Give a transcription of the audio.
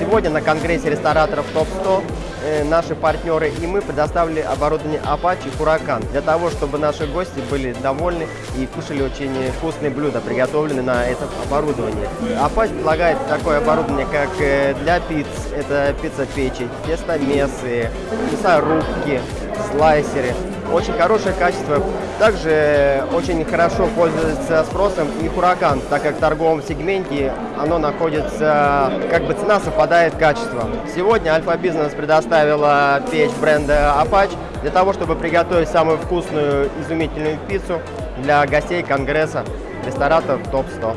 Сегодня на конгрессе рестораторов ТОП-100 э, наши партнеры и мы предоставили оборудование Apache Huracan для того, чтобы наши гости были довольны и кушали очень вкусные блюда, приготовленные на этом оборудовании. Apache предлагает такое оборудование, как э, для пиц, это пицца-печи, тестомесы, мясорубки, слайсеры. Очень хорошее качество. Также очень хорошо пользуется спросом и Huracan, так как в торговом сегменте оно находится, как бы цена совпадает с качеством. Сегодня Альфа Бизнес предоставила печь бренда Apache для того, чтобы приготовить самую вкусную, изумительную пиццу для гостей Конгресса рестораторов ТОП-100.